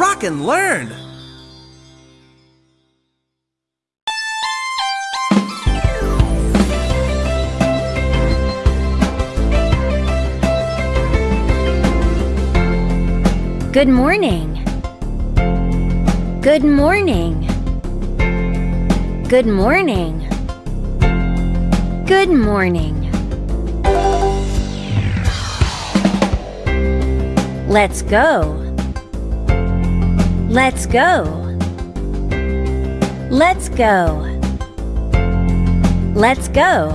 rock and learn. Good morning. Good morning. Good morning. Good morning. Let's go. Let's go. Let's go. Let's go.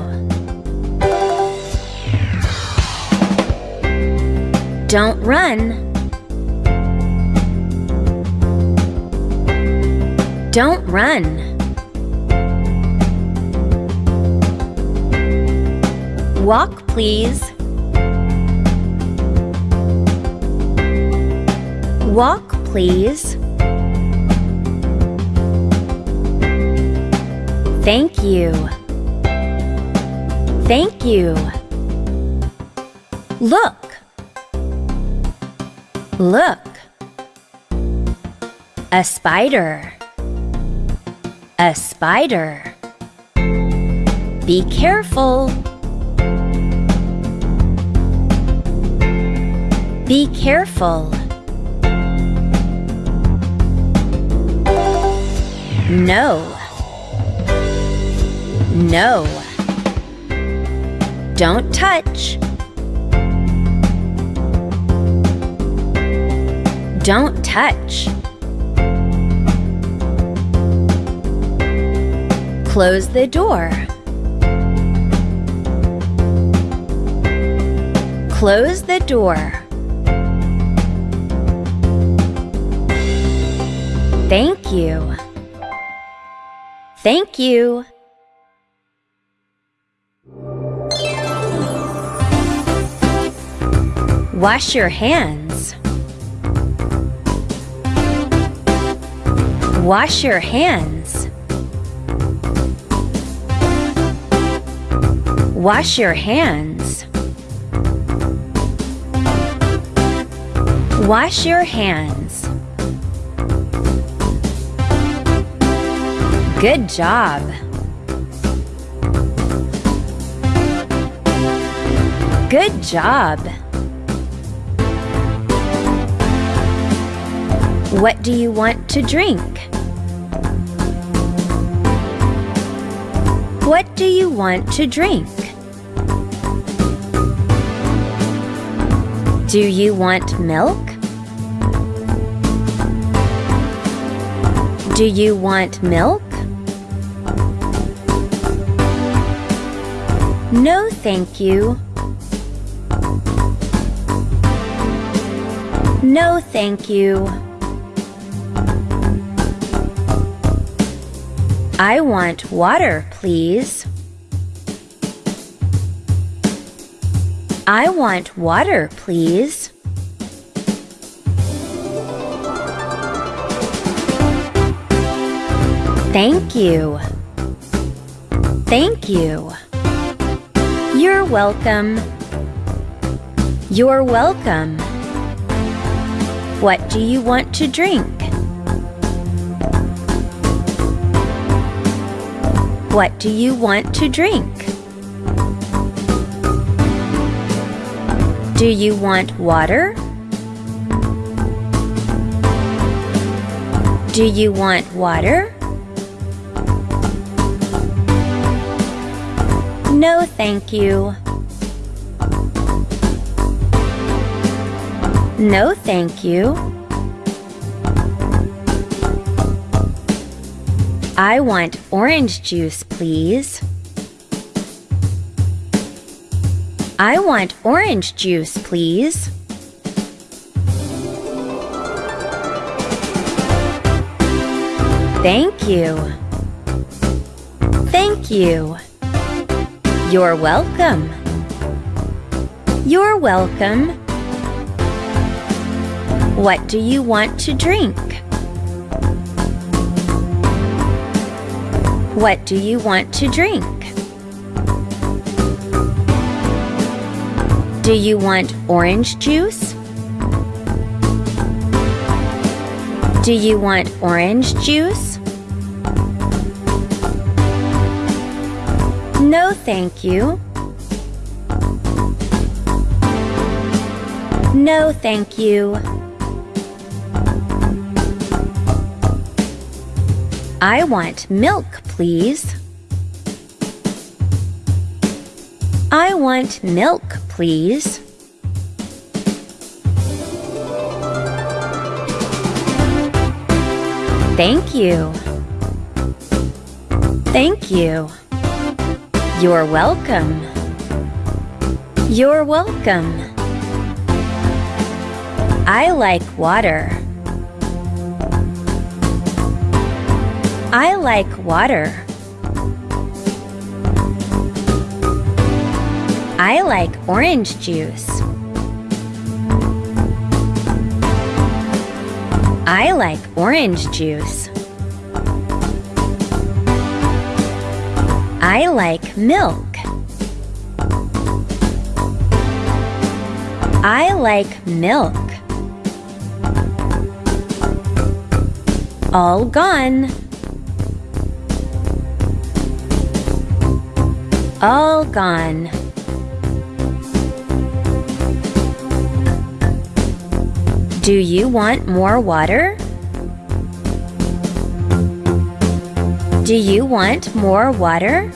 Don't run. Don't run. Walk, please. Walk, please. Thank you. Thank you. Look. Look. A spider. A spider. Be careful. Be careful. No. No. Don't touch. Don't touch. Close the door. Close the door. Thank you. Thank you. Wash your hands. Wash your hands. Wash your hands. Wash your hands. Good job. Good job. What do you want to drink? What do you want to drink? Do you want milk? Do you want milk? No, thank you. No, thank you. I want water, please. I want water, please. Thank you. Thank you. You're welcome. You're welcome. What do you want to drink? What do you want to drink? Do you want water? Do you want water? No, thank you. No, thank you. I want orange juice, please. I want orange juice, please. Thank you. Thank you. You're welcome. You're welcome. What do you want to drink? What do you want to drink? Do you want orange juice? Do you want orange juice? No, thank you. No, thank you. I want milk, please. I want milk, please. Thank you. Thank you. You're welcome. You're welcome. I like water. I like water. I like orange juice. I like orange juice. I like milk. I like milk. All gone. All gone. Do you want more water? Do you want more water?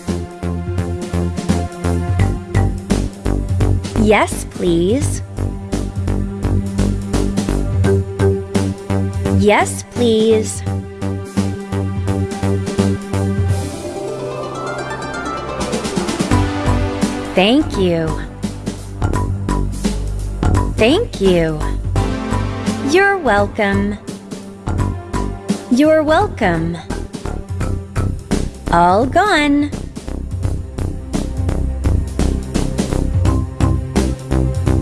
Yes, please. Yes, please. Thank you. Thank you. You're welcome. You're welcome. All gone.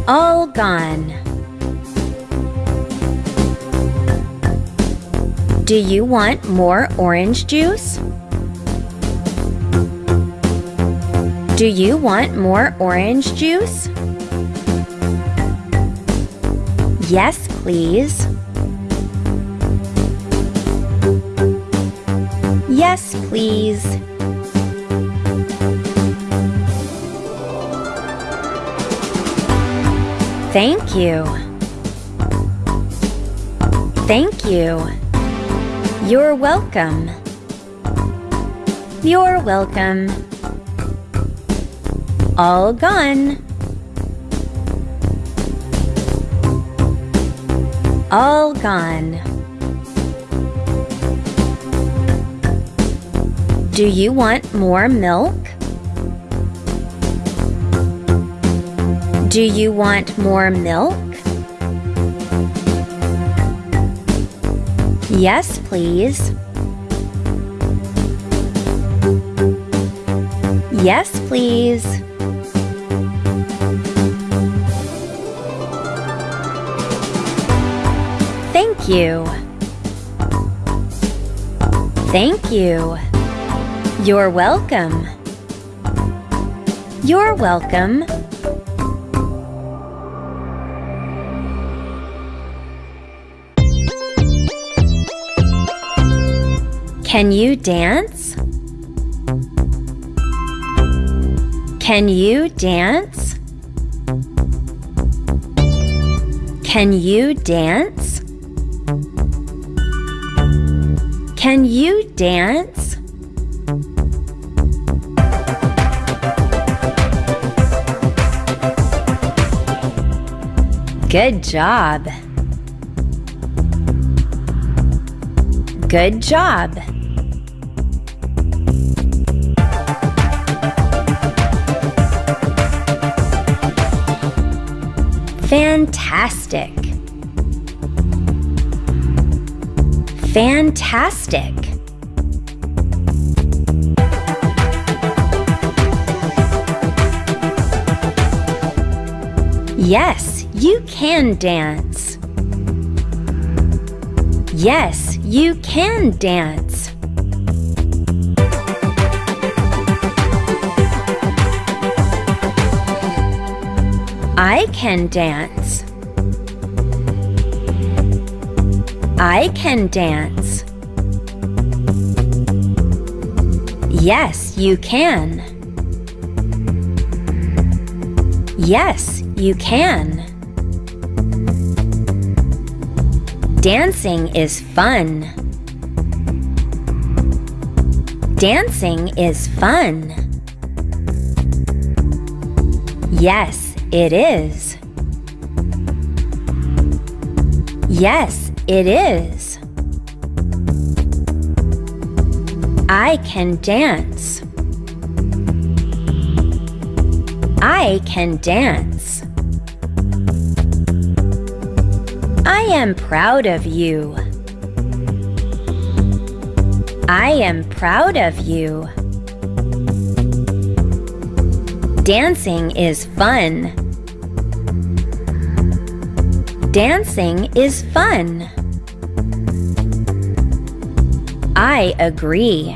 All gone. Do you want more orange juice? Do you want more orange juice? Yes, please. Yes, please. Thank you. Thank you. You're welcome. You're welcome. All gone. All gone. Do you want more milk? Do you want more milk? Yes, please. Yes, please. Thank you. Thank you. You're welcome. You're welcome. Can you dance? Can you dance? Can you dance? Can you dance? Good job. Good job. Fantastic. Fantastic. Yes, you can dance. Yes, you can dance. I can dance. I can dance. Yes, you can. Yes, you can. Dancing is fun. Dancing is fun. Yes, it is. Yes, it is. I can dance. I can dance. I am proud of you. I am proud of you. Dancing is fun. Dancing is fun. I agree.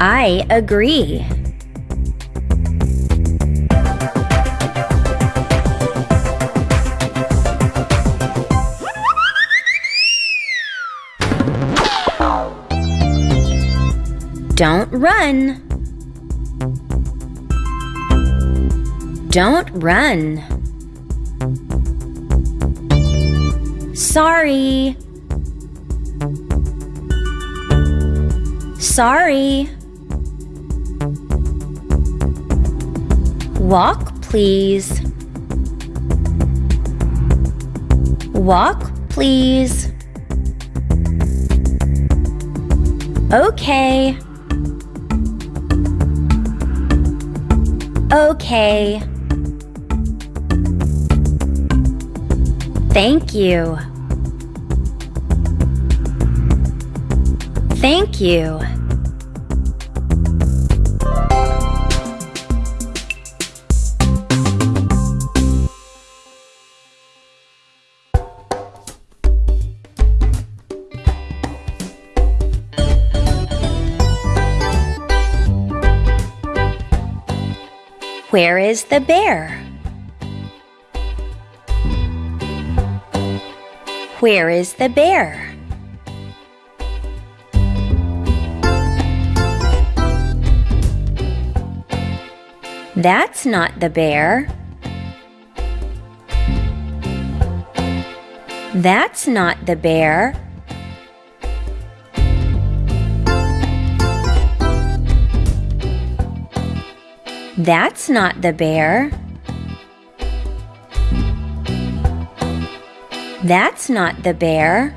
I agree. Don't run. Don't run. Sorry. Sorry. Walk, please. Walk, please. Okay. Okay. Thank you. Thank you. Where is the bear? Where is the bear? That's not the bear. That's not the bear. That's not the bear. That's not the bear.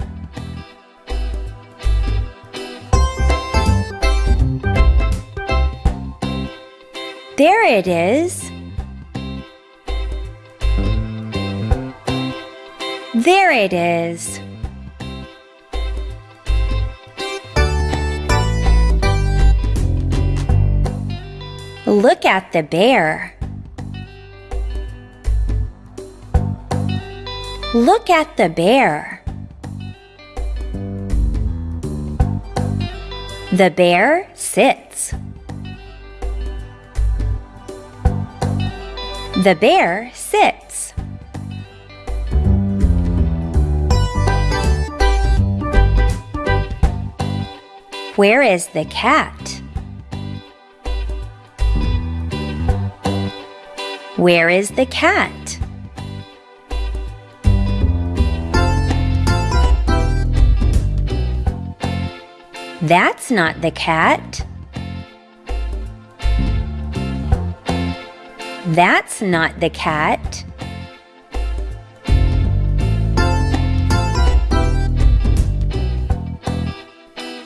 There it is. There it is. Look at the bear. Look at the bear. The bear sits. The bear sits. Where is the cat? Where is the cat? That's not the cat. That's not the cat.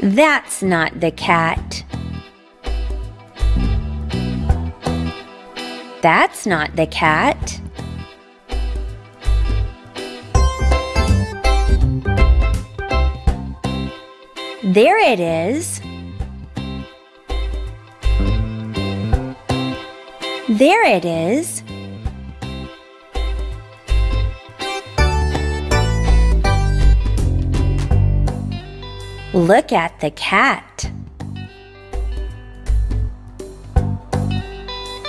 That's not the cat. That's not the cat. There it is. There it is. Look at the cat.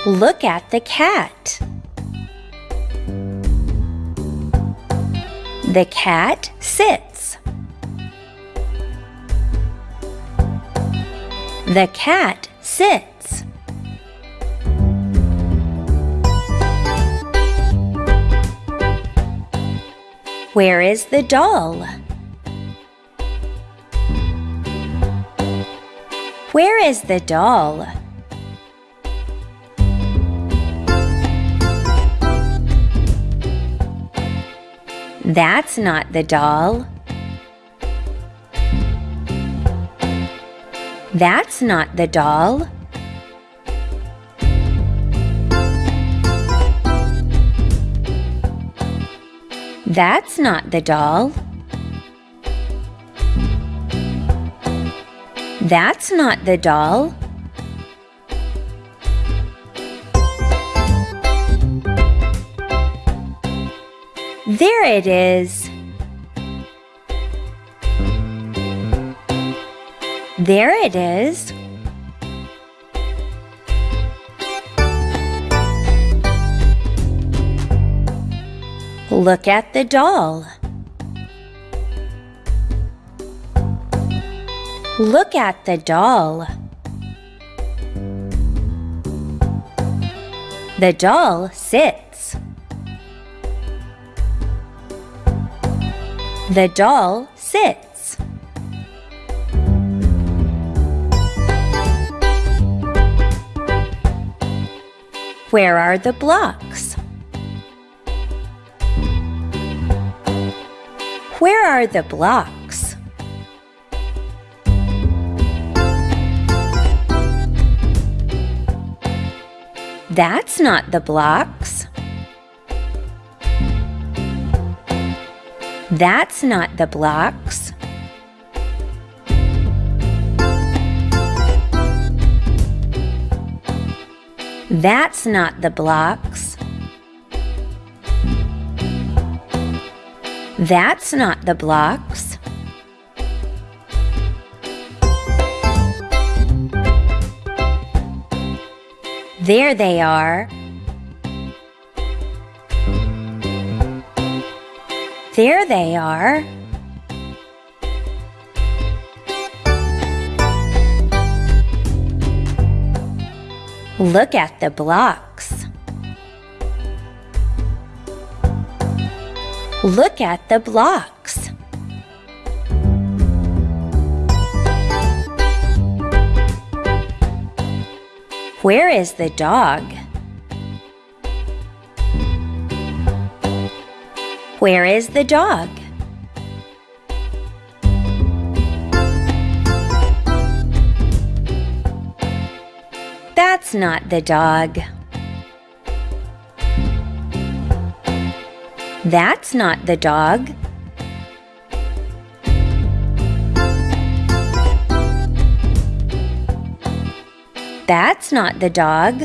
Look at the cat. The cat sits. The cat sits. Where is the doll? Where is the doll? That's not the doll. That's not the doll. That's not the doll. That's not the doll. There it is. There it is. Look at the doll. Look at the doll. The doll sits. The doll sits. Where are the blocks? Where are the blocks? That's not the blocks. That's not the blocks. That's not the blocks. That's not the blocks. There they are. There they are. Look at the blocks. Look at the blocks. Where is the dog? Where is the dog? That's not the dog. That's not the dog. That's not the dog.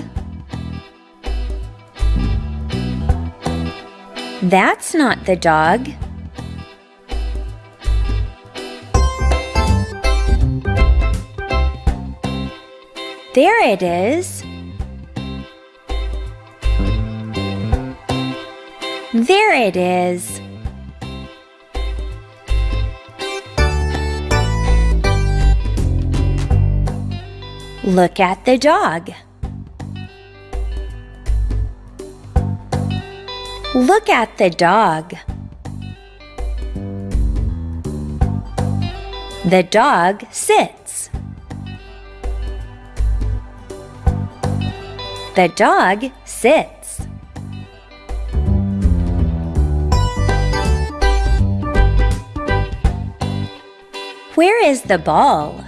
That's not the dog. There it is. There it is. Look at the dog. Look at the dog. The dog sits. The dog sits. Where is the ball?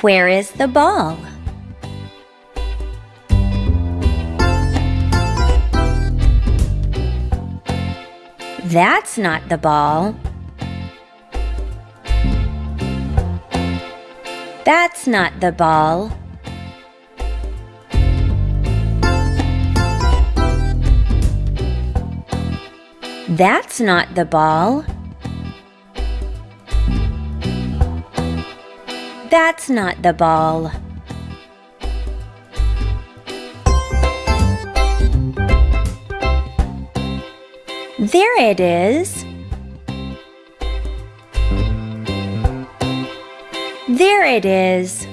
Where is the ball? That's not the ball. That's not the ball. That's not the ball. That's not the ball. There it is. There it is.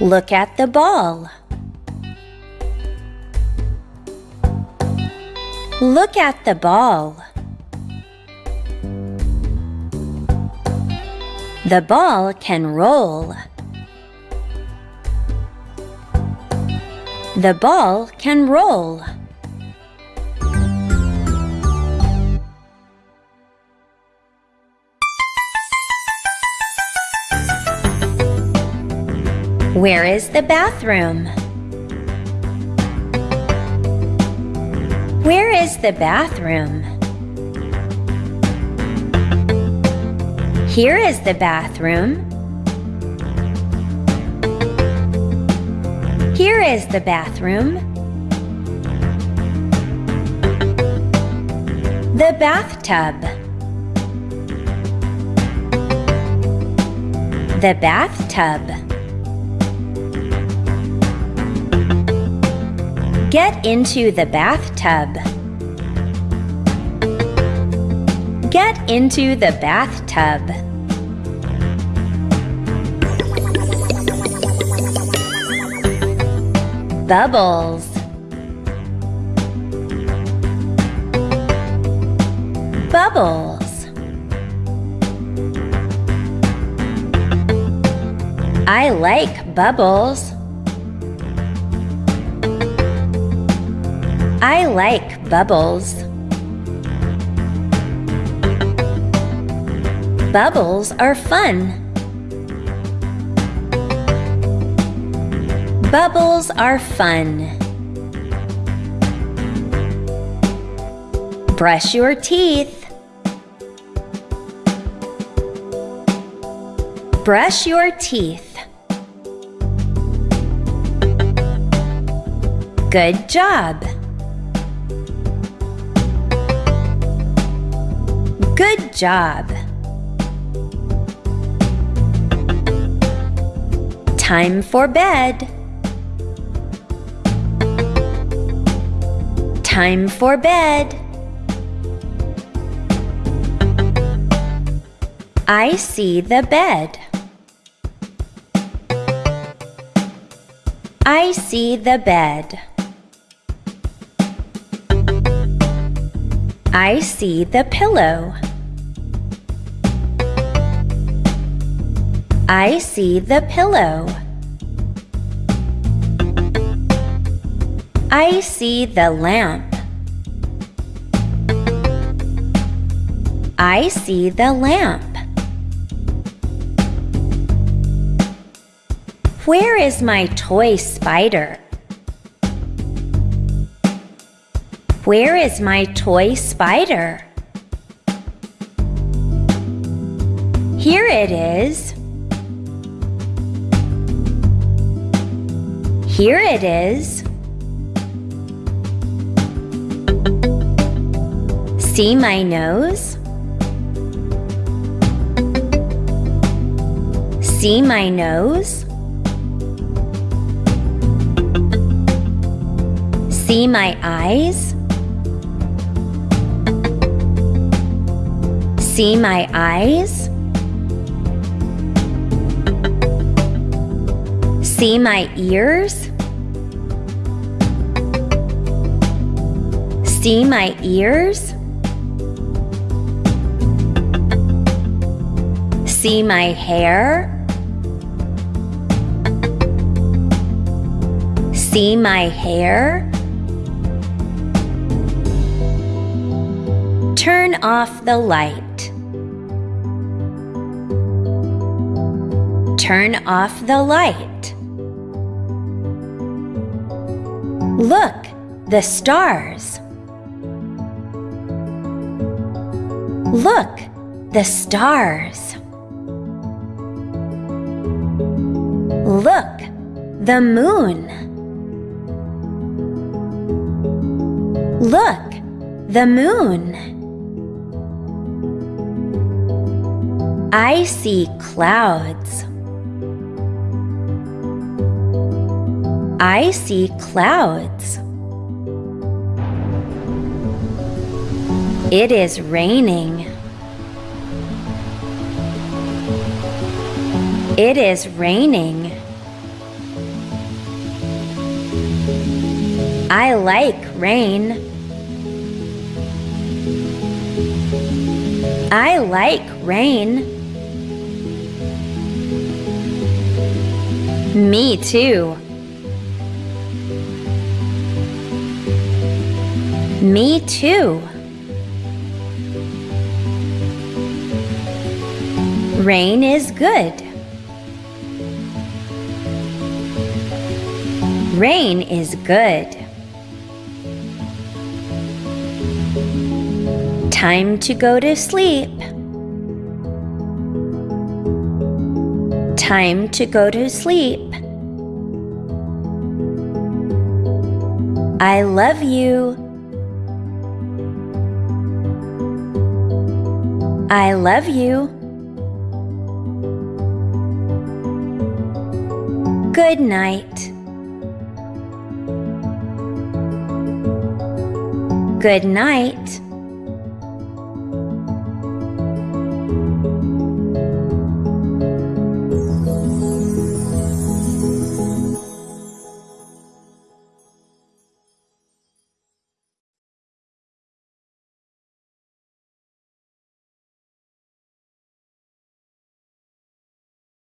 Look at the ball. Look at the ball. The ball can roll. The ball can roll. Where is the bathroom? Where is the bathroom? Here is the bathroom. Here is the bathroom. The bathtub. The bathtub. Get into the bathtub. Get into the bathtub. Bubbles. Bubbles. I like bubbles. I like bubbles. Bubbles are fun. Bubbles are fun. Brush your teeth. Brush your teeth. Good job. Good job. Time for bed. Time for bed. I see the bed. I see the bed. I see the pillow. I see the pillow. I see the lamp. I see the lamp. Where is my toy spider? Where is my toy spider? Here it is. Here it is. See my nose? See my nose? See my eyes? See my eyes? See my ears? See my ears? See my hair? See my hair? Turn off the light. Turn off the light. Look, the stars. Look, the stars. Look, the moon. Look, the moon. I see clouds. I see clouds. It is raining. It is raining. I like rain. I like rain. Me too. Me too. Rain is good. Rain is good. Time to go to sleep. Time to go to sleep. I love you. I love you. Good night. Good night.